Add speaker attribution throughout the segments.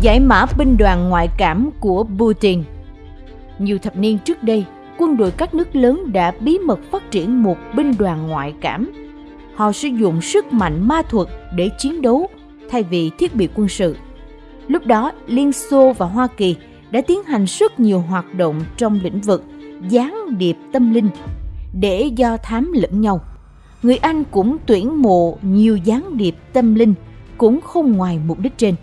Speaker 1: Giải mã binh đoàn ngoại cảm của Putin Nhiều thập niên trước đây, quân đội các nước lớn đã bí mật phát triển một binh đoàn ngoại cảm. Họ sử dụng sức mạnh ma thuật để chiến đấu thay vì thiết bị quân sự. Lúc đó, Liên Xô và Hoa Kỳ đã tiến hành rất nhiều hoạt động trong lĩnh vực gián điệp tâm linh để do thám lẫn nhau. Người Anh cũng tuyển mộ nhiều gián điệp tâm linh cũng không ngoài mục đích trên.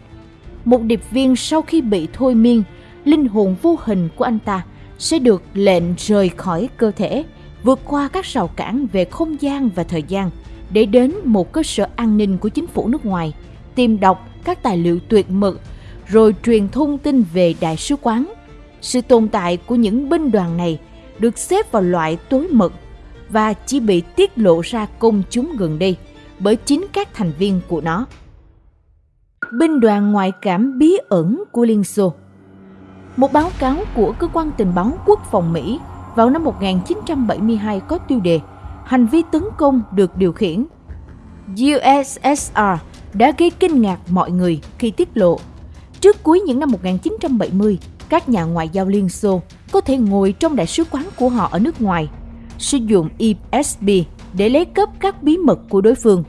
Speaker 1: Một điệp viên sau khi bị thôi miên, linh hồn vô hình của anh ta sẽ được lệnh rời khỏi cơ thể, vượt qua các rào cản về không gian và thời gian để đến một cơ sở an ninh của chính phủ nước ngoài, tìm đọc các tài liệu tuyệt mật, rồi truyền thông tin về đại sứ quán. Sự tồn tại của những binh đoàn này được xếp vào loại tối mật và chỉ bị tiết lộ ra công chúng gần đây bởi chính các thành viên của nó. Binh đoàn ngoại cảm bí ẩn của Liên Xô Một báo cáo của Cơ quan Tình báo Quốc phòng Mỹ vào năm 1972 có tiêu đề Hành vi tấn công được điều khiển. USSR đã gây kinh ngạc mọi người khi tiết lộ. Trước cuối những năm 1970, các nhà ngoại giao Liên Xô có thể ngồi trong đại sứ quán của họ ở nước ngoài, sử dụng ESB để lấy cấp các bí mật của đối phương.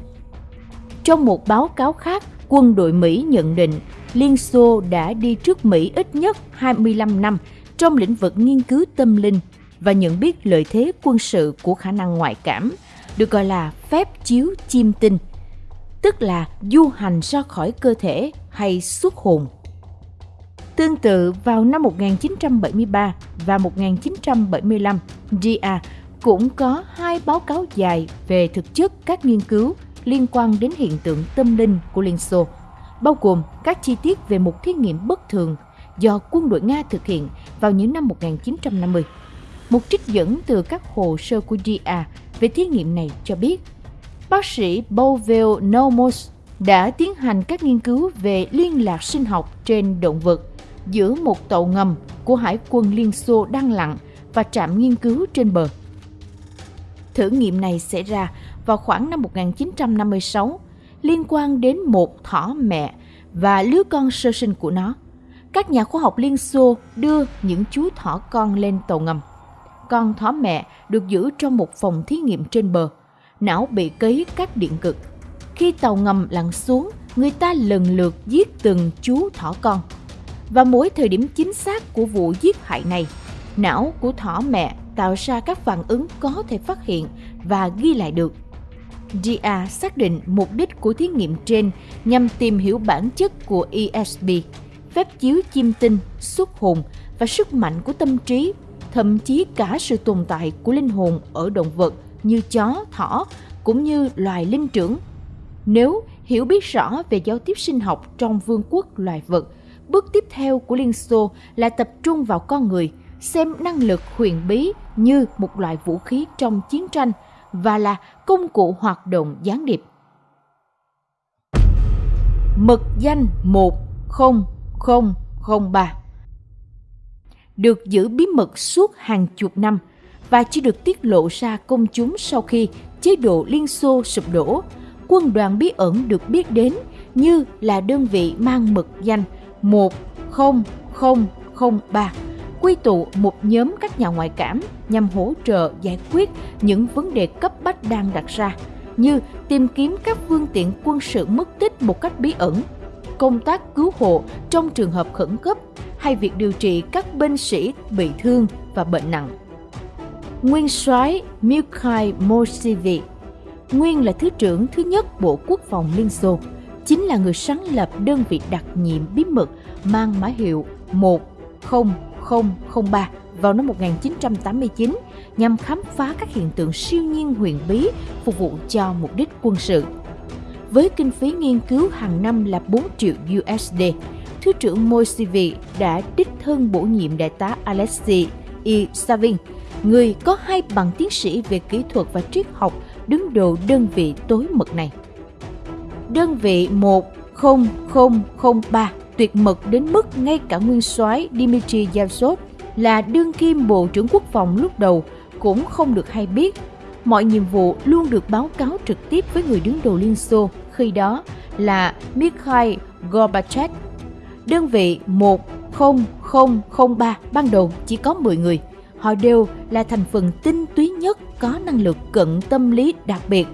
Speaker 1: Trong một báo cáo khác, quân đội Mỹ nhận định Liên Xô đã đi trước Mỹ ít nhất 25 năm trong lĩnh vực nghiên cứu tâm linh và nhận biết lợi thế quân sự của khả năng ngoại cảm, được gọi là phép chiếu chim tinh, tức là du hành ra khỏi cơ thể hay xuất hồn. Tương tự vào năm 1973 và 1975, GA cũng có hai báo cáo dài về thực chất các nghiên cứu liên quan đến hiện tượng tâm linh của Liên Xô, bao gồm các chi tiết về một thí nghiệm bất thường do quân đội Nga thực hiện vào những năm 1950. Một trích dẫn từ các hồ sơ của GA về thí nghiệm này cho biết, bác sĩ Bovell Nomos đã tiến hành các nghiên cứu về liên lạc sinh học trên động vật giữa một tàu ngầm của Hải quân Liên Xô đang lặn và trạm nghiên cứu trên bờ. Thử nghiệm này xảy ra vào khoảng năm 1956 liên quan đến một thỏ mẹ và lứa con sơ sinh của nó. Các nhà khoa học Liên Xô đưa những chú thỏ con lên tàu ngầm. Con thỏ mẹ được giữ trong một phòng thí nghiệm trên bờ. Não bị cấy các điện cực. Khi tàu ngầm lặn xuống, người ta lần lượt giết từng chú thỏ con. Và mỗi thời điểm chính xác của vụ giết hại này, não của thỏ mẹ tạo ra các phản ứng có thể phát hiện và ghi lại được GA xác định mục đích của thí nghiệm trên nhằm tìm hiểu bản chất của ESP, phép chiếu chim tinh, xuất hồn và sức mạnh của tâm trí, thậm chí cả sự tồn tại của linh hồn ở động vật như chó, thỏ cũng như loài linh trưởng. Nếu hiểu biết rõ về giao tiếp sinh học trong vương quốc loài vật, bước tiếp theo của Liên Xô là tập trung vào con người, xem năng lực huyền bí như một loại vũ khí trong chiến tranh – và là công cụ hoạt động gián điệp. Mật danh 10003 được giữ bí mật suốt hàng chục năm và chỉ được tiết lộ ra công chúng sau khi chế độ Liên Xô sụp đổ. Quân đoàn bí ẩn được biết đến như là đơn vị mang mật danh 10003 quy tụ một nhóm các nhà ngoại cảm nhằm hỗ trợ giải quyết những vấn đề cấp bách đang đặt ra như tìm kiếm các phương tiện quân sự mất tích một cách bí ẩn, công tác cứu hộ trong trường hợp khẩn cấp hay việc điều trị các binh sĩ bị thương và bệnh nặng. Nguyên soái Mikhail Moshevich, nguyên là thứ trưởng thứ nhất Bộ Quốc phòng Liên Xô, chính là người sáng lập đơn vị đặc nhiệm bí mật mang mã hiệu 10 003 vào năm 1989 nhằm khám phá các hiện tượng siêu nhiên huyền bí phục vụ cho mục đích quân sự. Với kinh phí nghiên cứu hàng năm là 4 triệu USD, Thứ trưởng Moisivi đã đích thân bổ nhiệm đại tá Alexei E. Savin, người có hai bằng tiến sĩ về kỹ thuật và triết học đứng đầu đơn vị tối mật này. Đơn vị 10003 tuyệt mật đến mức ngay cả nguyên soái Dmitry Yavsov là đương kim Bộ trưởng Quốc phòng lúc đầu cũng không được hay biết. Mọi nhiệm vụ luôn được báo cáo trực tiếp với người đứng đầu Liên Xô khi đó là Mikhail Gorbachev. Đơn vị 10003 ban đầu chỉ có 10 người. Họ đều là thành phần tinh túy nhất có năng lực cận tâm lý đặc biệt,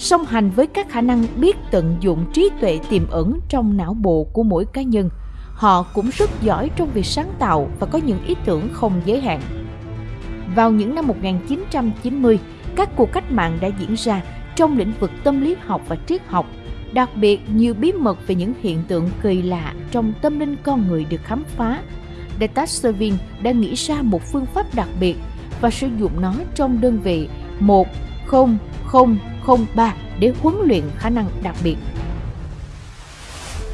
Speaker 1: song hành với các khả năng biết tận dụng trí tuệ tiềm ẩn trong não bộ của mỗi cá nhân. Họ cũng rất giỏi trong việc sáng tạo và có những ý tưởng không giới hạn. Vào những năm 1990, các cuộc cách mạng đã diễn ra trong lĩnh vực tâm lý học và triết học. Đặc biệt, nhiều bí mật về những hiện tượng kỳ lạ trong tâm linh con người được khám phá. Detasevin đã nghĩ ra một phương pháp đặc biệt và sử dụng nó trong đơn vị 10003 để huấn luyện khả năng đặc biệt.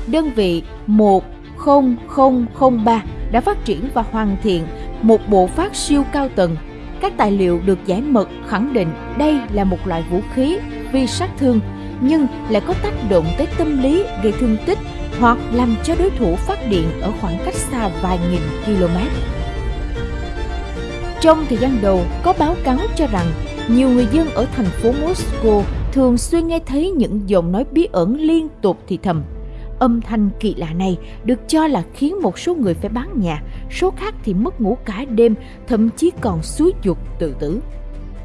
Speaker 1: Đơn vị 10003 đã phát triển và hoàn thiện một bộ phát siêu cao tầng các tài liệu được giải mật khẳng định đây là một loại vũ khí vi sát thương nhưng lại có tác động tới tâm lý gây thương tích hoặc làm cho đối thủ phát điện ở khoảng cách xa vài nghìn km. Trong thời gian đầu, có báo cáo cho rằng nhiều người dân ở thành phố Moscow thường xuyên nghe thấy những giọng nói bí ẩn liên tục thì thầm Âm thanh kỳ lạ này được cho là khiến một số người phải bán nhà, số khác thì mất ngủ cả đêm, thậm chí còn suối dục tự tử.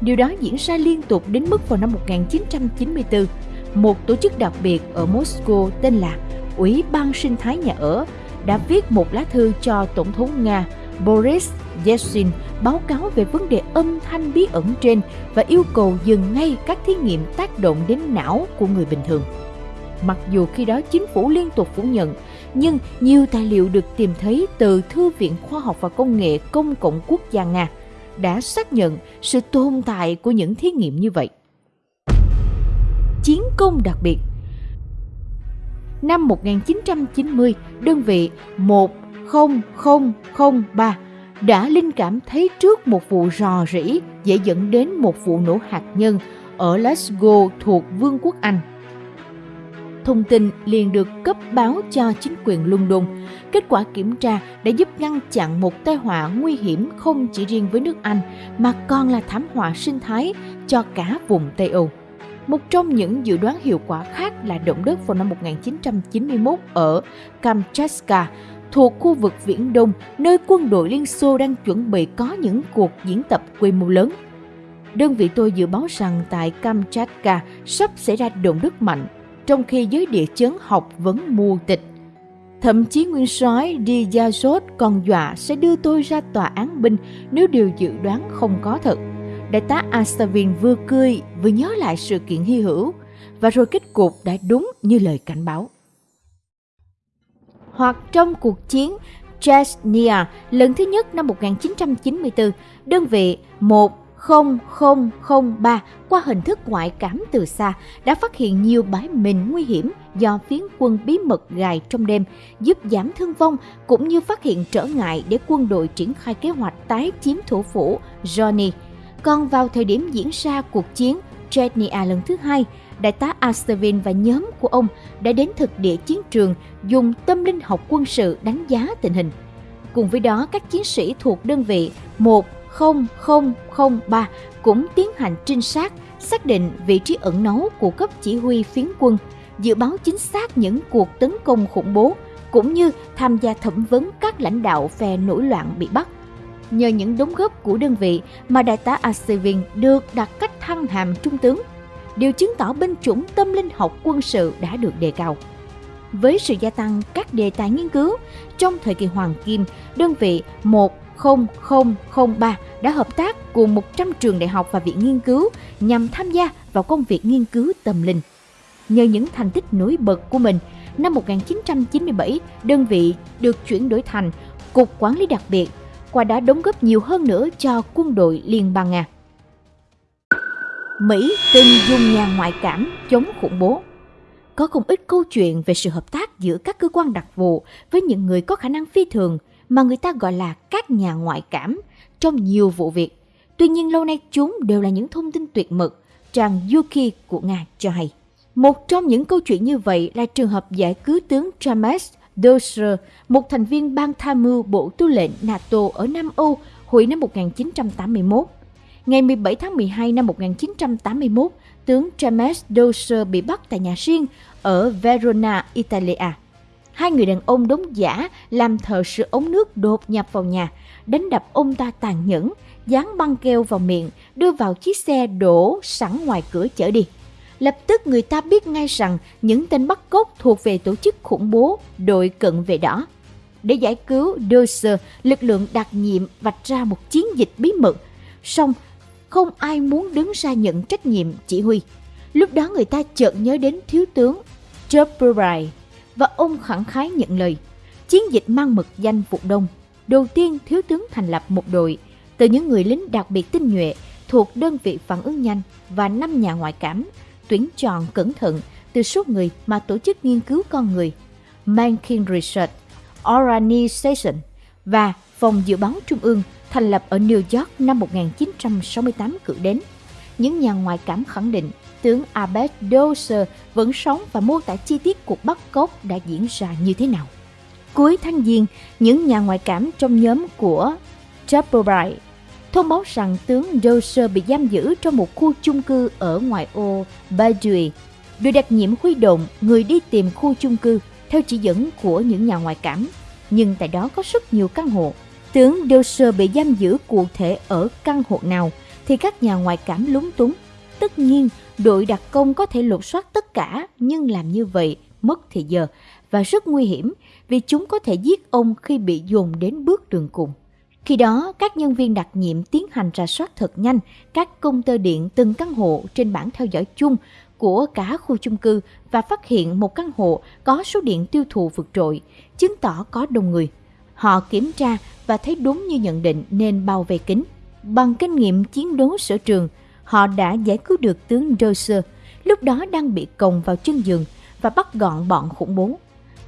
Speaker 1: Điều đó diễn ra liên tục đến mức vào năm 1994, một tổ chức đặc biệt ở Moscow tên là Ủy ban sinh thái nhà ở đã viết một lá thư cho Tổng thống Nga Boris Yeltsin báo cáo về vấn đề âm thanh bí ẩn trên và yêu cầu dừng ngay các thí nghiệm tác động đến não của người bình thường. Mặc dù khi đó chính phủ liên tục phủ nhận, nhưng nhiều tài liệu được tìm thấy từ Thư viện Khoa học và Công nghệ Công cộng Quốc gia Nga đã xác nhận sự tồn tại của những thí nghiệm như vậy. Chiến công đặc biệt Năm 1990, đơn vị 1. 10003 đã linh cảm thấy trước một vụ rò rỉ dễ dẫn đến một vụ nổ hạt nhân ở Glasgow thuộc Vương quốc Anh thông tin liền được cấp báo cho chính quyền London. Kết quả kiểm tra đã giúp ngăn chặn một tai họa nguy hiểm không chỉ riêng với nước Anh mà còn là thảm họa sinh thái cho cả vùng Tây Âu. Một trong những dự đoán hiệu quả khác là động đất vào năm 1991 ở Kamchatka, thuộc khu vực Viễn Đông, nơi quân đội Liên Xô đang chuẩn bị có những cuộc diễn tập quy mô lớn. Đơn vị tôi dự báo rằng tại Kamchatka sắp xảy ra động đất mạnh trong khi giới địa chấn học vẫn mù tịch. Thậm chí nguyên soái Diyazot còn dọa sẽ đưa tôi ra tòa án binh nếu điều dự đoán không có thật. Đại tá Astavin vừa cười vừa nhớ lại sự kiện hy hữu và rồi kết cục đã đúng như lời cảnh báo. Hoặc trong cuộc chiến Chechnya lần thứ nhất năm 1994, đơn vị 10003 qua hình thức ngoại cảm từ xa đã phát hiện nhiều bãi mìn nguy hiểm do phiến quân bí mật gài trong đêm, giúp giảm thương vong cũng như phát hiện trở ngại để quân đội triển khai kế hoạch tái chiếm thủ phủ Johnny. Còn vào thời điểm diễn ra cuộc chiến Chechnya lần thứ hai, đại tá Astervin và nhóm của ông đã đến thực địa chiến trường dùng tâm linh học quân sự đánh giá tình hình. Cùng với đó, các chiến sĩ thuộc đơn vị 10003 cũng tiến hành trinh sát, xác định vị trí ẩn náu của cấp chỉ huy phiến quân, dự báo chính xác những cuộc tấn công khủng bố, cũng như tham gia thẩm vấn các lãnh đạo phe nổi loạn bị bắt. Nhờ những đóng góp của đơn vị mà đại tá Asevin được đặt cách thăng hàm trung tướng, điều chứng tỏ binh chủng tâm linh học quân sự đã được đề cao. Với sự gia tăng các đề tài nghiên cứu, trong thời kỳ Hoàng Kim, đơn vị 10003 đã hợp tác cùng 100 trường đại học và viện nghiên cứu nhằm tham gia vào công việc nghiên cứu tâm linh. Nhờ những thành tích nổi bật của mình, năm 1997, đơn vị được chuyển đổi thành Cục Quản lý đặc biệt, qua đó đóng góp nhiều hơn nữa cho quân đội Liên bang Nga. Mỹ từng dùng nhà ngoại cảm chống khủng bố. Có không ít câu chuyện về sự hợp tác giữa các cơ quan đặc vụ với những người có khả năng phi thường – mà người ta gọi là các nhà ngoại cảm trong nhiều vụ việc. Tuy nhiên lâu nay chúng đều là những thông tin tuyệt mật, trang Yuki của Nga cho hay. Một trong những câu chuyện như vậy là trường hợp giải cứu tướng James Doser, một thành viên ban tham mưu Bộ Tư lệnh NATO ở Nam Âu hồi năm 1981. Ngày 17 tháng 12 năm 1981, tướng James Doser bị bắt tại nhà riêng ở Verona, Italia. hai người đàn ông đóng giả làm thợ sửa ống nước đột nhập vào nhà, đánh đập ông ta tàn nhẫn, dán băng keo vào miệng, đưa vào chiếc xe đổ sẵn ngoài cửa chở đi. Lập tức người ta biết ngay rằng những tên bắt cóc thuộc về tổ chức khủng bố đội cận vệ đỏ. Để giải cứu Dozer, lực lượng đặc nhiệm vạch ra một chiến dịch bí mật. Song không ai muốn đứng ra nhận trách nhiệm, chỉ huy. Lúc đó người ta chợt nhớ đến thiếu tướng Jeffrey và ông khẳng khái nhận lời. Chiến dịch mang mực danh Vụ Đông. Đầu tiên, thiếu tướng thành lập một đội từ những người lính đặc biệt tinh nhuệ, thuộc đơn vị phản ứng nhanh và năm nhà ngoại cảm, tuyển chọn cẩn thận từ số người mà tổ chức nghiên cứu con người Mankin Research Organization và Phòng Dự báo Trung ương thành lập ở New York năm 1968 cử đến. Những nhà ngoại cảm khẳng định tướng Abed Dozer vẫn sống và mô tả chi tiết cuộc bắt cóc đã diễn ra như thế nào. Cuối tháng Giêng, những nhà ngoại cảm trong nhóm của Chapelbright thông báo rằng tướng Dozer bị giam giữ trong một khu chung cư ở ngoại ô Badui. được đặc nhiệm huy động người đi tìm khu chung cư theo chỉ dẫn của những nhà ngoại cảm. Nhưng tại đó có rất nhiều căn hộ. Tướng Dozer bị giam giữ cụ thể ở căn hộ nào thì các nhà ngoại cảm lúng túng. Tất nhiên, đội đặc công có thể lục soát tất cả nhưng làm như vậy mất thời giờ và rất nguy hiểm vì chúng có thể giết ông khi bị dồn đến bước đường cùng. Khi đó, các nhân viên đặc nhiệm tiến hành rà soát thật nhanh các công tơ điện từng căn hộ trên bảng theo dõi chung của cả khu chung cư và phát hiện một căn hộ có số điện tiêu thụ vượt trội, chứng tỏ có đông người. Họ kiểm tra và thấy đúng như nhận định nên bao vây kính Bằng kinh nghiệm chiến đấu sở trường, họ đã giải cứu được tướng roser lúc đó đang bị còng vào chân giường và bắt gọn bọn khủng bố.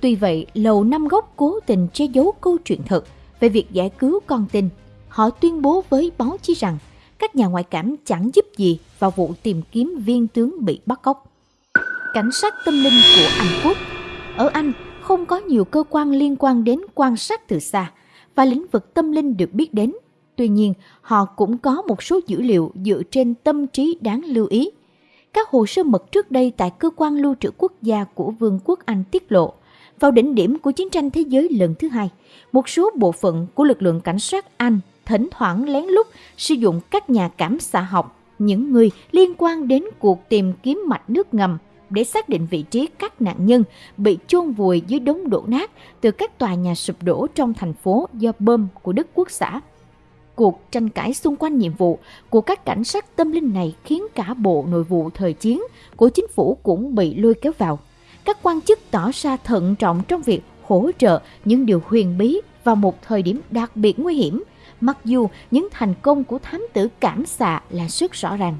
Speaker 1: Tuy vậy, Lầu Năm Góc cố tình che giấu câu chuyện thật về việc giải cứu con tin. Họ tuyên bố với báo chí rằng các nhà ngoại cảm chẳng giúp gì vào vụ tìm kiếm viên tướng bị bắt cóc. Cảnh sát tâm linh của Anh Quốc Ở Anh không có nhiều cơ quan liên quan đến quan sát từ xa và lĩnh vực tâm linh được biết đến. Tuy nhiên, họ cũng có một số dữ liệu dựa trên tâm trí đáng lưu ý. Các hồ sơ mật trước đây tại cơ quan lưu trữ quốc gia của Vương quốc Anh tiết lộ, vào đỉnh điểm của chiến tranh thế giới lần thứ hai, một số bộ phận của lực lượng cảnh sát Anh thỉnh thoảng lén lút sử dụng các nhà cảm xạ học, những người liên quan đến cuộc tìm kiếm mạch nước ngầm để xác định vị trí các nạn nhân bị chôn vùi dưới đống đổ nát từ các tòa nhà sụp đổ trong thành phố do bom của Đức Quốc xã. Cuộc tranh cãi xung quanh nhiệm vụ của các cảnh sát tâm linh này khiến cả bộ nội vụ thời chiến của chính phủ cũng bị lôi kéo vào. Các quan chức tỏ ra thận trọng trong việc hỗ trợ những điều huyền bí vào một thời điểm đặc biệt nguy hiểm, mặc dù những thành công của thám tử cảm xạ là rất rõ ràng.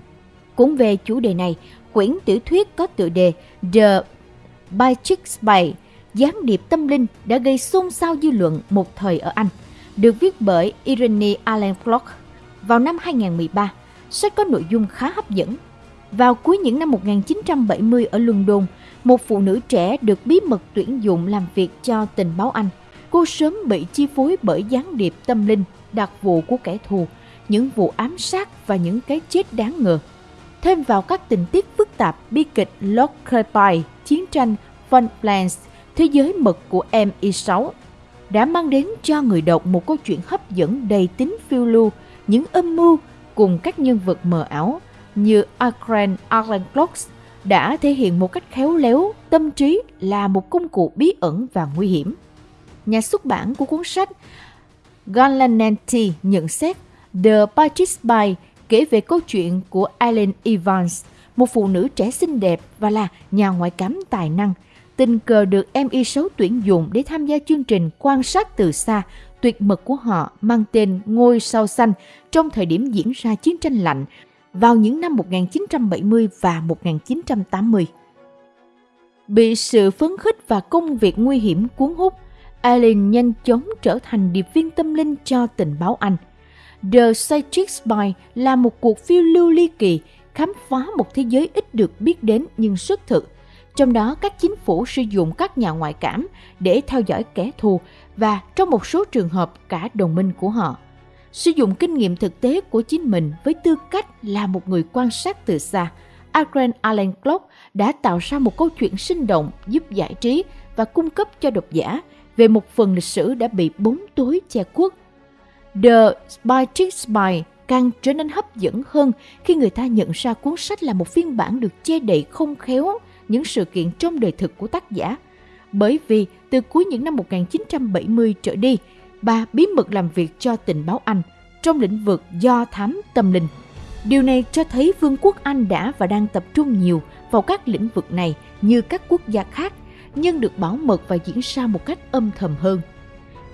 Speaker 1: Cũng về chủ đề này, quyển tiểu thuyết có tựa đề The Magic Spy, gián điệp tâm linh đã gây xôn xao dư luận một thời ở Anh, được viết bởi Irene Allen Flock vào năm 2013. Sách có nội dung khá hấp dẫn. Vào cuối những năm 1970 ở London, một phụ nữ trẻ được bí mật tuyển dụng làm việc cho tình báo Anh. Cô sớm bị chi phối bởi gián điệp tâm linh, đặc vụ của kẻ thù, những vụ ám sát và những cái chết đáng ngờ. Thêm vào các tình tiết phức tạp bi kịch Lord Clapeye, chiến tranh Von Plans, thế giới mật của MI6 đã mang đến cho người đọc một câu chuyện hấp dẫn đầy tính phiêu lưu, những âm mưu cùng các nhân vật mờ ảo như Akran Arlen Clocks đã thể hiện một cách khéo léo tâm trí là một công cụ bí ẩn và nguy hiểm. Nhà xuất bản của cuốn sách Galananti nhận xét The Patrick Spy kể về câu chuyện của Eileen Evans, một phụ nữ trẻ xinh đẹp và là nhà ngoại cảm tài năng, tình cờ được MI6 tuyển dụng để tham gia chương trình quan sát từ xa tuyệt mật của họ mang tên Ngôi sao xanh trong thời điểm diễn ra chiến tranh lạnh vào những năm 1970 và 1980. Bị sự phấn khích và công việc nguy hiểm cuốn hút, Eileen nhanh chóng trở thành điệp viên tâm linh cho tình báo Anh. The Citrix Spy là một cuộc phiêu lưu ly kỳ khám phá một thế giới ít được biết đến nhưng rất thực. Trong đó các chính phủ sử dụng các nhà ngoại cảm để theo dõi kẻ thù và trong một số trường hợp cả đồng minh của họ sử dụng kinh nghiệm thực tế của chính mình với tư cách là một người quan sát từ xa, Adrian Allen Clock đã tạo ra một câu chuyện sinh động giúp giải trí và cung cấp cho độc giả về một phần lịch sử đã bị bóng tối che khuất. The Spy Spy càng trở nên hấp dẫn hơn khi người ta nhận ra cuốn sách là một phiên bản được che đậy không khéo những sự kiện trong đời thực của tác giả. Bởi vì từ cuối những năm 1970 trở đi, bà bí mật làm việc cho tình báo Anh trong lĩnh vực do thám tâm linh. Điều này cho thấy Vương quốc Anh đã và đang tập trung nhiều vào các lĩnh vực này như các quốc gia khác, nhưng được bảo mật và diễn ra một cách âm thầm hơn.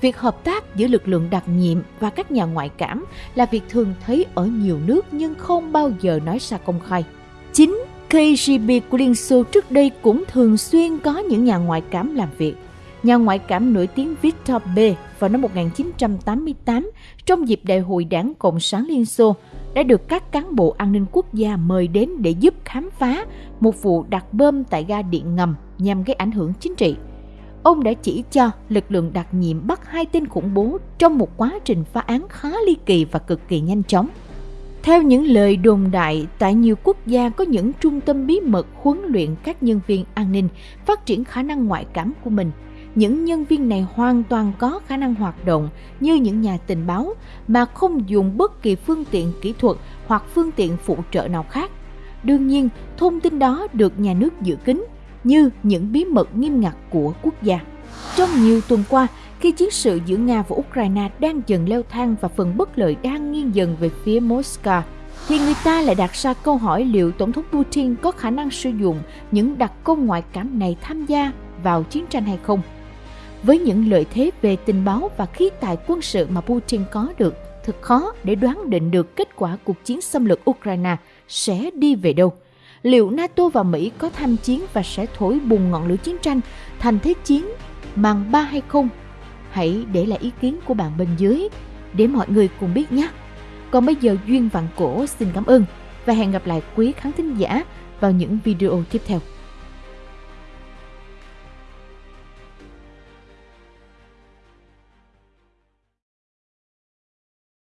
Speaker 1: Việc hợp tác giữa lực lượng đặc nhiệm và các nhà ngoại cảm là việc thường thấy ở nhiều nước nhưng không bao giờ nói ra công khai. Chính KGB của Liên Xô trước đây cũng thường xuyên có những nhà ngoại cảm làm việc. Nhà ngoại cảm nổi tiếng Victor B. vào năm 1988 trong dịp Đại hội Đảng Cộng sản Liên Xô, đã được các cán bộ an ninh quốc gia mời đến để giúp khám phá một vụ đặt bơm tại ga điện ngầm nhằm gây ảnh hưởng chính trị. Ông đã chỉ cho lực lượng đặc nhiệm bắt hai tên khủng bố trong một quá trình phá án khá ly kỳ và cực kỳ nhanh chóng. Theo những lời đồn đại, tại nhiều quốc gia có những trung tâm bí mật huấn luyện các nhân viên an ninh phát triển khả năng ngoại cảm của mình. Những nhân viên này hoàn toàn có khả năng hoạt động như những nhà tình báo mà không dùng bất kỳ phương tiện kỹ thuật hoặc phương tiện phụ trợ nào khác. Đương nhiên, thông tin đó được nhà nước giữ kín như những bí mật nghiêm ngặt của quốc gia. Trong nhiều tuần qua, khi chiến sự giữa Nga và Ukraine đang dần leo thang và phần bất lợi đang nghiêng dần về phía Moscow, thì người ta lại đặt ra câu hỏi liệu Tổng thống Putin có khả năng sử dụng những đặc công ngoại cảm này tham gia vào chiến tranh hay không. Với những lợi thế về tình báo và khí tài quân sự mà Putin có được, thật khó để đoán định được kết quả cuộc chiến xâm lược Ukraine sẽ đi về đâu. Liệu NATO và Mỹ có tham chiến và sẽ thổi bùng ngọn lửa chiến tranh, thành thế chiến màn ba hay không Hãy để lại ý kiến của bạn bên dưới để mọi người cùng biết nhé. Còn bây giờ Duyên Vạn Cổ xin cảm ơn và hẹn gặp lại quý khán thính giả vào những video tiếp theo.